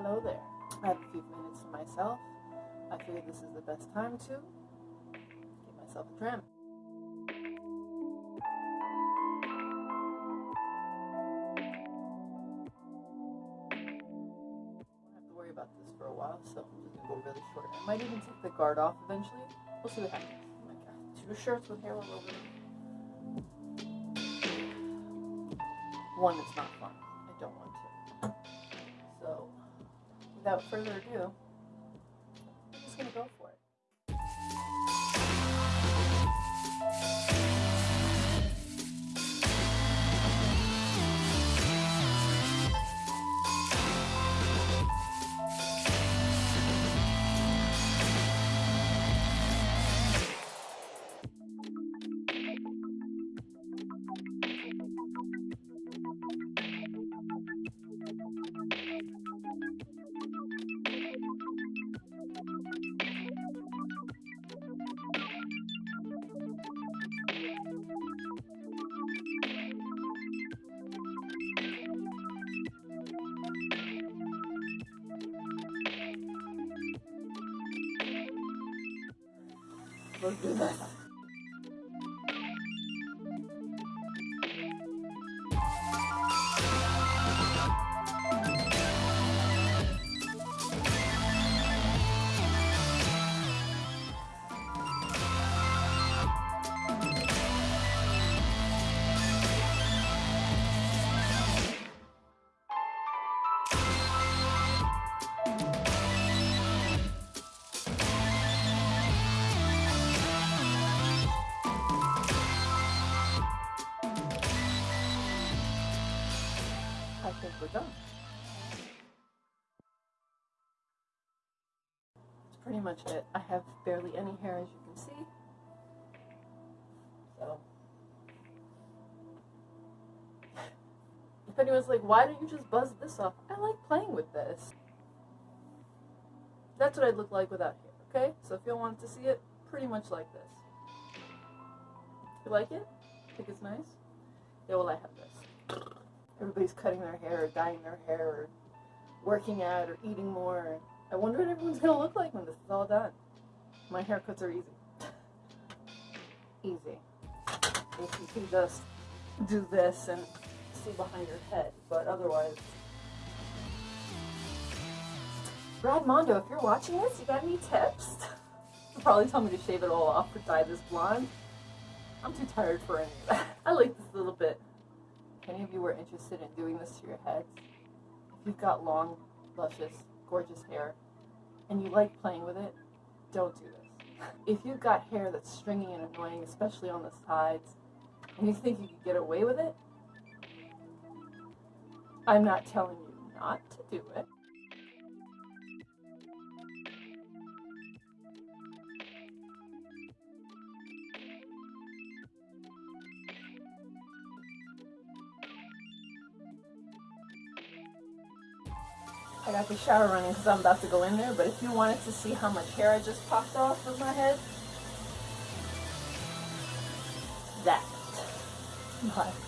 Hello there. I have a few minutes to myself. I figured this is the best time to give myself a trim. have to worry about this for a while, so I'm just gonna go really short. I might even take the guard off eventually. We'll see what happens. Oh my god, two shirts with hair all over them. One, it's not fun. I don't want to. So, without further ado, I'm just gonna go for it. Let's do I think we're done. That's pretty much it. I have barely any hair as you can see. So, if anyone's like, why don't you just buzz this off? I like playing with this. That's what I'd look like without hair, okay? So if y'all want to see it, pretty much like this. You like it? Think it's nice? Yeah, well I have this everybody's cutting their hair or dyeing their hair or working out or eating more. I wonder what everyone's going to look like when this is all done. My haircuts are easy. easy. If you can just do this and see behind your head, but otherwise... Brad Mondo, if you're watching this, you got any tips? You'll probably tell me to shave it all off or dye this blonde. I'm too tired for any of that. I like this a little bit any of you are interested in doing this to your heads, if you've got long, luscious, gorgeous hair, and you like playing with it, don't do this. If you've got hair that's stringy and annoying, especially on the sides, and you think you could get away with it, I'm not telling you not to do it. I got the shower running because I'm about to go in there, but if you wanted to see how much hair I just popped off of my head, that. Bye.